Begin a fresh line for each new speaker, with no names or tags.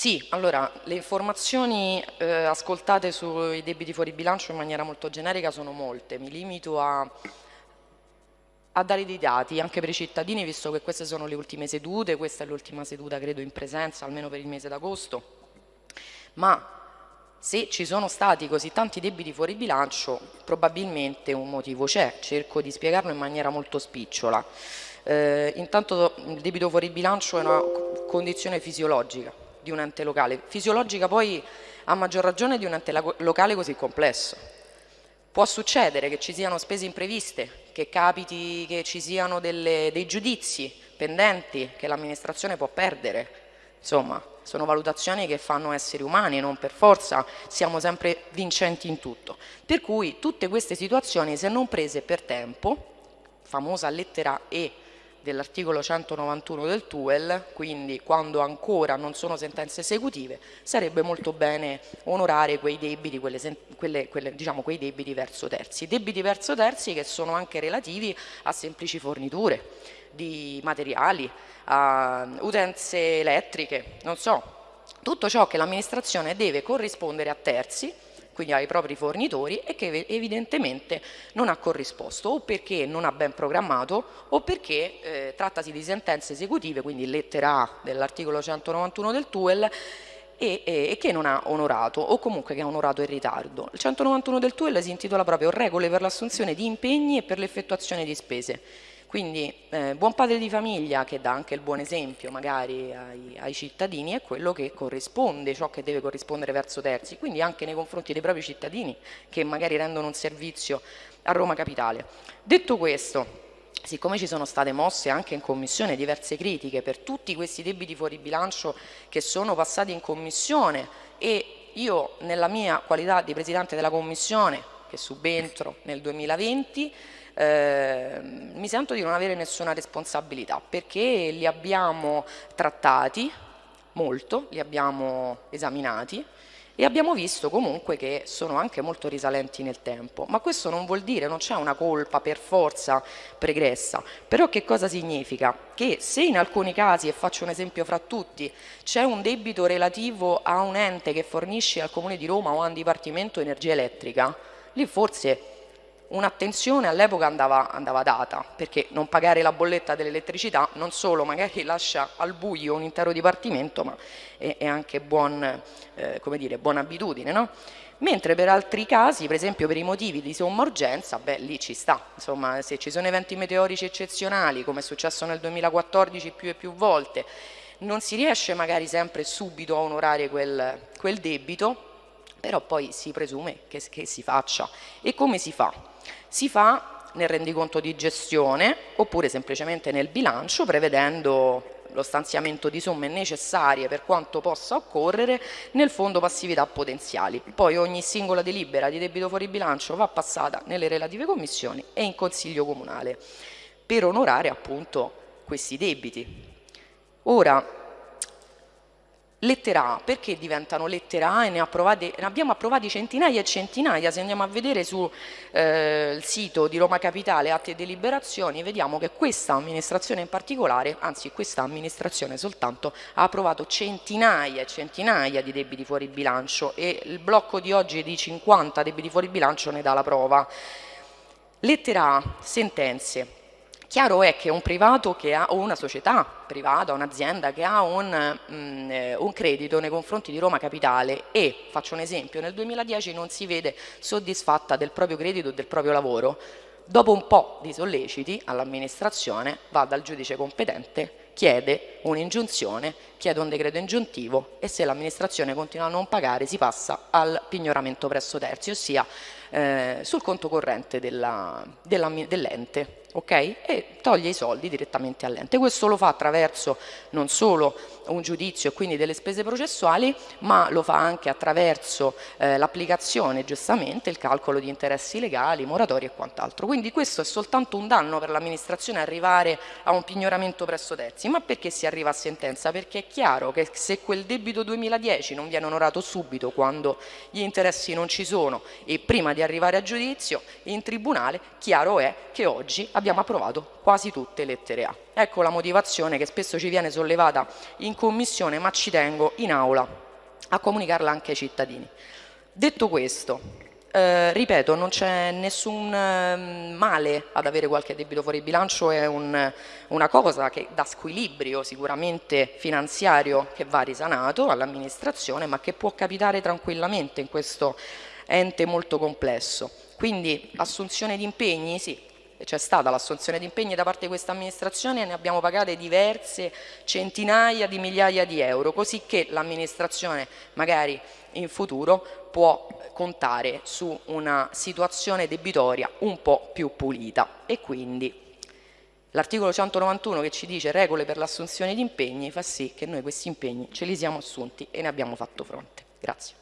Sì, allora le informazioni eh, ascoltate sui debiti fuori bilancio in maniera molto generica sono molte, mi limito a, a, dare dei dati anche per i cittadini visto che queste sono le ultime sedute, questa è l'ultima seduta credo in presenza almeno per il mese d'agosto, ma se ci sono stati così tanti debiti fuori bilancio probabilmente un motivo c'è, cerco di spiegarlo in maniera molto spicciola. Eh, intanto il debito fuori bilancio è una condizione fisiologica di un ente locale, fisiologica poi a maggior ragione di un ente locale così complesso. Può succedere che ci siano spese impreviste, che capiti che ci siano delle, dei giudizi pendenti che l'amministrazione può perdere, insomma sono valutazioni che fanno esseri umani, non per forza siamo sempre vincenti in tutto. Per cui tutte queste situazioni se non prese per tempo, famosa lettera E dell'articolo 191 del TUEL, quindi quando ancora non sono sentenze esecutive, sarebbe molto bene onorare quei debiti, quelle, quelle, quelle, diciamo, quei debiti verso terzi. Debiti verso terzi che sono anche relativi a semplici forniture di materiali, a utenze elettriche, non so, tutto ciò che l'amministrazione deve corrispondere a terzi quindi ai propri fornitori e che evidentemente non ha corrisposto o perché non ha ben programmato o perché eh, trattasi di sentenze esecutive, quindi lettera A dell'articolo 191 del TUEL e, e, e, che non ha onorato o comunque che ha onorato in ritardo. Il 191 del TUEL si intitola proprio regole per l'assunzione di impegni e per l'effettuazione di spese quindi eh, buon padre di famiglia che dà anche il buon esempio magari ai, ai, cittadini è quello che corrisponde, ciò che deve corrispondere verso terzi, quindi anche nei confronti dei propri cittadini che magari rendono un servizio a Roma Capitale. Detto questo, siccome ci sono state mosse anche in commissione diverse critiche per tutti questi debiti fuori bilancio che sono passati in commissione e io nella mia qualità di Presidente della Commissione, che subentro nel 2020, eh, mi sento di non avere nessuna responsabilità perché li abbiamo trattati molto, li abbiamo esaminati e abbiamo visto comunque che sono anche molto risalenti nel tempo, ma questo non vuol dire, non c'è una colpa per forza pregressa, però che cosa significa? Che se in alcuni casi, e faccio un esempio fra tutti, c'è un debito relativo a un ente che fornisce al Comune di Roma o a un Dipartimento Energia Elettrica, lì forse un'attenzione all'epoca andava, andava, data, perché non pagare la bolletta dell'elettricità non solo magari lascia al buio un intero dipartimento, ma è, è anche buon, eh, dire, buona abitudine. No? Mentre per altri casi, per esempio per i motivi di somma urgenza, beh lì ci sta, insomma se ci sono eventi meteorici eccezionali, come è successo nel 2014 più e più volte, non si riesce magari sempre subito a onorare quel, quel debito, però poi si presume che, che si faccia. E come si fa? Si fa nel rendiconto di gestione oppure semplicemente nel bilancio prevedendo lo stanziamento di somme necessarie per quanto possa occorrere nel fondo passività potenziali. Poi ogni singola delibera di debito fuori bilancio va passata nelle relative commissioni e in consiglio comunale per onorare appunto questi debiti. Ora, lettera A, perché diventano lettera A e ne, approvate, ne, abbiamo approvati centinaia e centinaia, se andiamo a vedere sul eh, sito di Roma Capitale atti e deliberazioni vediamo che questa amministrazione in particolare, anzi questa amministrazione soltanto, ha approvato centinaia e centinaia di debiti fuori bilancio e il blocco di oggi di 50 debiti fuori bilancio ne dà la prova. Lettera A, sentenze. Chiaro è che un privato che ha, o una società privata, un'azienda che ha un, mm, eh, un, credito nei confronti di Roma Capitale e, faccio un esempio, nel 2010 non si vede soddisfatta del proprio credito e del proprio lavoro, dopo un po' di solleciti all'amministrazione va dal giudice competente, chiede un'ingiunzione, chiede un decreto ingiuntivo e se l'amministrazione continua a non pagare si passa al pignoramento presso terzi, ossia eh, sul conto corrente dell'ente. Dell okay? e toglie i soldi direttamente all'ente. Questo lo fa attraverso non solo un giudizio e quindi delle spese processuali, ma lo fa anche attraverso eh, l'applicazione, giustamente, il calcolo di interessi legali, moratori e quant'altro. Quindi questo è soltanto un danno per l'amministrazione arrivare a un pignoramento presso terzi. Ma perché si arriva a sentenza? Perché è chiaro che se quel debito 2010 non viene onorato subito quando gli interessi non ci sono e prima di arrivare a giudizio in tribunale, chiaro è che oggi abbiamo approvato quasi tutte lettere A. Ecco la motivazione che spesso ci viene sollevata in commissione, ma ci tengo in aula a comunicarla anche ai cittadini. Detto questo, eh, ripeto, non c'è nessun eh, male ad avere qualche debito fuori bilancio, è un, una cosa che dà squilibrio sicuramente finanziario che va risanato all'amministrazione, ma che può capitare tranquillamente in questo ente molto complesso. Quindi assunzione di impegni, sì, c'è stata l'assunzione di impegni da parte di questa amministrazione e ne abbiamo pagate diverse centinaia di migliaia di euro, così che l'amministrazione magari in futuro può contare su una situazione debitoria un po' più pulita e quindi l'articolo 191 che ci dice regole per l'assunzione di impegni fa sì che noi questi impegni ce li siamo assunti e ne abbiamo fatto fronte. Grazie.